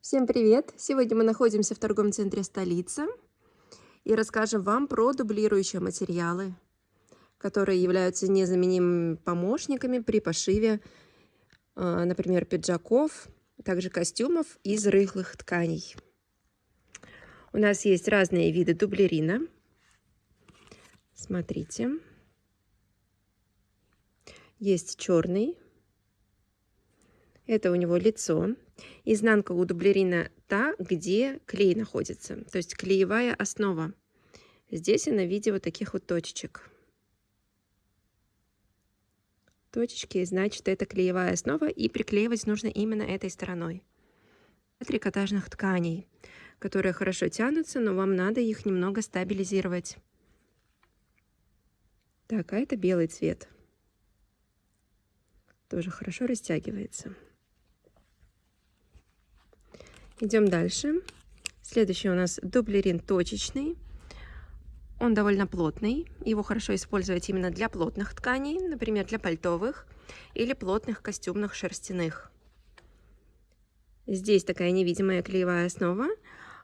Всем привет! Сегодня мы находимся в торговом центре «Столица» и расскажем вам про дублирующие материалы, которые являются незаменимыми помощниками при пошиве, э, например, пиджаков, также костюмов из рыхлых тканей. У нас есть разные виды дублерина. Смотрите. Есть черный. Это у него лицо. Изнанка у дублерина та, где клей находится, то есть клеевая основа. Здесь она в виде вот таких вот точечек. Точечки, значит, это клеевая основа, и приклеивать нужно именно этой стороной. Трикотажных тканей, которые хорошо тянутся, но вам надо их немного стабилизировать. Так, а это белый цвет. Тоже хорошо растягивается. Идем дальше. Следующий у нас дублерин точечный. Он довольно плотный. Его хорошо использовать именно для плотных тканей, например, для пальтовых или плотных костюмных шерстяных. Здесь такая невидимая клеевая основа,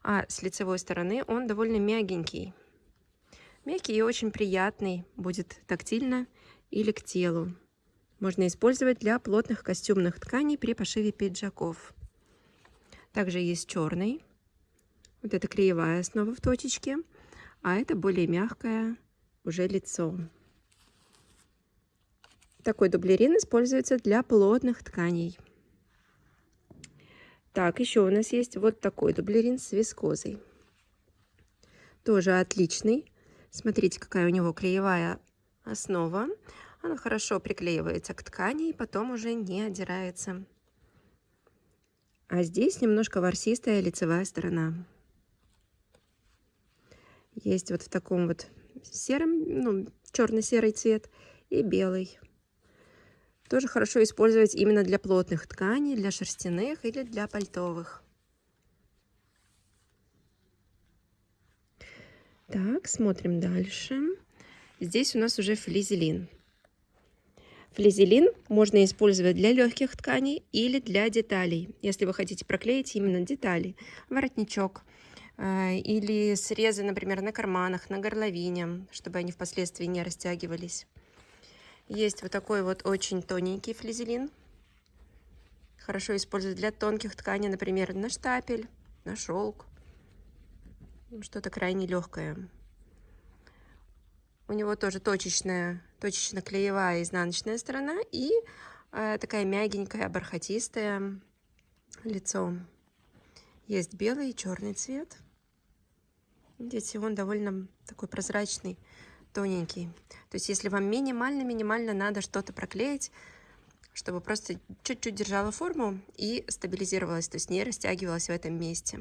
а с лицевой стороны он довольно мягенький. Мягкий и очень приятный, будет тактильно или к телу. Можно использовать для плотных костюмных тканей при пошиве пиджаков. Также есть черный. Вот это клеевая основа в точечке, а это более мягкое уже лицо. Такой дублерин используется для плотных тканей. Так, еще у нас есть вот такой дублерин с вискозой. Тоже отличный. Смотрите, какая у него клеевая основа. Она хорошо приклеивается к ткани и потом уже не отдирается. А здесь немножко ворсистая лицевая сторона. Есть вот в таком вот сером, ну, черно-серый цвет и белый. Тоже хорошо использовать именно для плотных тканей, для шерстяных или для пальтовых. Так, смотрим дальше. Здесь у нас уже флизелин. Флизелин можно использовать для легких тканей или для деталей, если вы хотите проклеить именно детали, воротничок э, или срезы, например, на карманах, на горловине, чтобы они впоследствии не растягивались. Есть вот такой вот очень тоненький флизелин. Хорошо использовать для тонких тканей, например, на штапель, на шелк. Что-то крайне легкое. У него тоже точечная, точечно-клеевая изнаночная сторона и э, такая мягенькая, бархатистая лицо. Есть белый и черный цвет. Видите, он довольно такой прозрачный, тоненький. То есть, если вам минимально-минимально надо что-то проклеить, чтобы просто чуть-чуть держала форму и стабилизировалась, то есть не растягивалась в этом месте.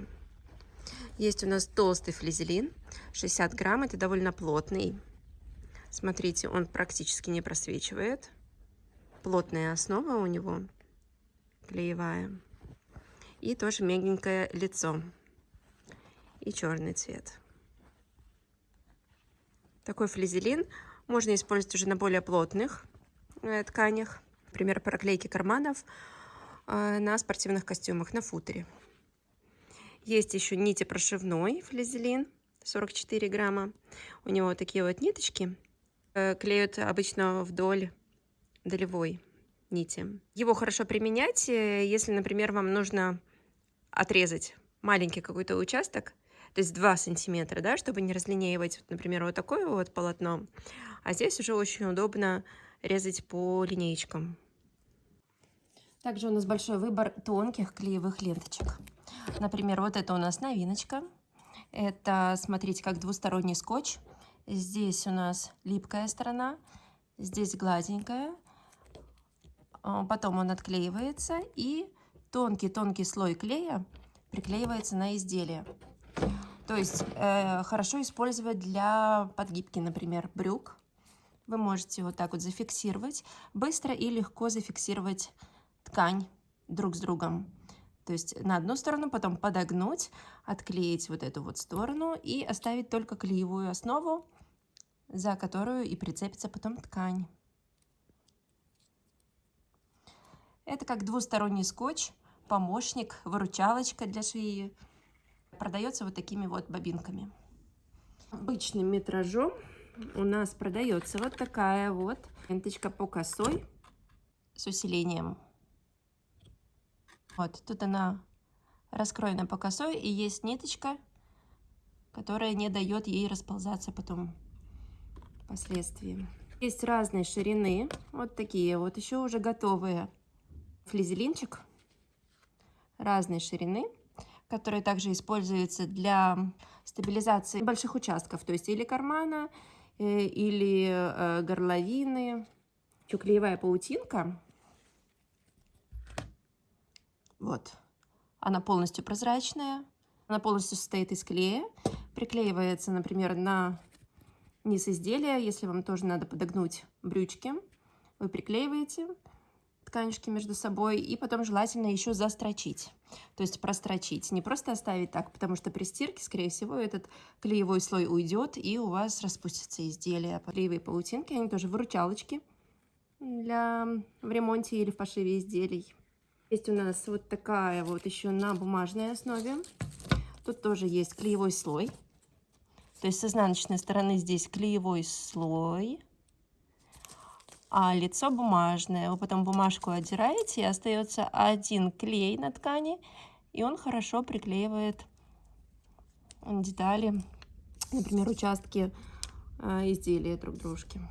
Есть у нас толстый флизелин, 60 грамм, это довольно плотный. Смотрите, он практически не просвечивает. Плотная основа у него, клеевая. И тоже мягенькое лицо. И черный цвет. Такой флизелин можно использовать уже на более плотных э, тканях. Например, проклейки карманов э, на спортивных костюмах, на футере. Есть еще нити прошивной флизелин, 44 грамма. У него такие вот ниточки клеют обычно вдоль долевой нити. Его хорошо применять, э, если, например, вам нужно отрезать маленький какой-то участок, то есть 2 сантиметра, да, чтобы не разлинеивать, например, вот такое вот полотно. А здесь уже очень удобно резать по линеечкам. Также у нас большой выбор тонких клеевых ленточек. Например, вот это у нас новиночка. Это, смотрите, как двусторонний скотч. Здесь у нас липкая сторона, здесь гладенькая. А, потом он отклеивается и тонкий-тонкий слой клея приклеивается на изделие. То есть э, хорошо использовать для подгибки, например, брюк. Вы можете вот так вот зафиксировать, быстро и легко зафиксировать ткань друг с другом. То есть на одну сторону, потом подогнуть, отклеить вот эту вот сторону и оставить только клеевую основу за которую и прицепится потом ткань. Это как двусторонний скотч. помощник, выручалочка для швеи. Продается вот такими вот бобинками. Обычным метражом у нас продается вот такая вот ленточка по косой с усилением. Вот, тут она раскроена по косой и есть ниточка, которая не дает ей расползаться потом впоследствии. Есть разные ширины, вот такие вот, еще уже готовые. Флизелинчик разной ширины, который также используется для стабилизации больших участков, то есть или кармана, э, или э, горловины. Клеевая паутинка. Вот. Она полностью прозрачная. Она полностью состоит из клея. Приклеивается, например, на низ изделия. Если вам тоже надо подогнуть брючки, вы приклеиваете тканюшки между собой и потом желательно еще застрочить, то есть прострочить. Не просто оставить так, потому что при стирке, скорее всего, этот клеевой слой уйдет и у вас распустится изделие. Клеевые паутинки, они тоже выручалочки для в ремонте или в пошиве изделий. Есть у нас вот такая вот еще на бумажной основе. Тут тоже есть клеевой слой. То есть с изнаночной стороны здесь клеевой слой а лицо бумажное. Вы потом бумажку отдираете, и остается один клей на ткани, и он хорошо приклеивает детали, например, участки э, изделия друг дружки.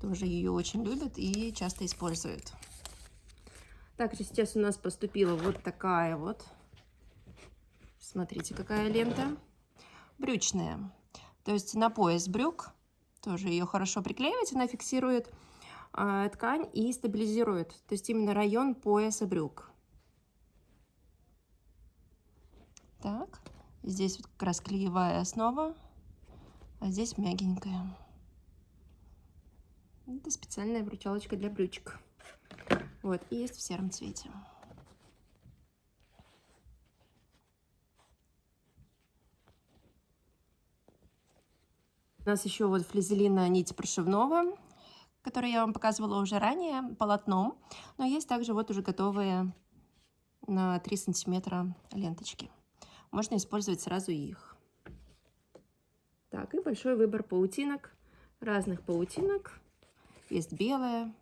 Тоже ее очень любят и часто используют. Также сейчас у нас поступила вот такая вот, смотрите, какая лента, брючная. То есть на пояс брюк тоже ее хорошо приклеивать, она фиксирует э, ткань и стабилизирует. То есть именно район пояса брюк. Так, здесь вот как раз клеевая основа, а здесь мягенькая. Это специальная вручалочка для брючек. Вот, и есть в сером цвете. У нас еще вот флизелина нить прошивного, которую я вам показывала уже ранее, полотном. Но есть также вот уже готовые на 3 сантиметра ленточки. Можно использовать сразу их. Так, и большой выбор паутинок, разных паутинок. Есть белая,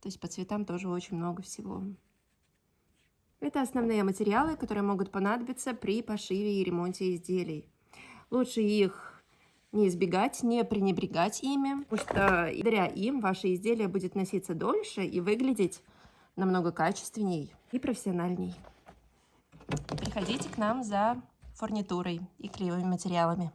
то есть по цветам тоже очень много всего. Это основные материалы, которые могут понадобиться при пошиве и ремонте изделий. Лучше их не избегать, не пренебрегать ими, потому что благодаря им ваше изделие будет носиться дольше и выглядеть намного качественней и профессиональней. Приходите к нам за фурнитурой и клеевыми материалами.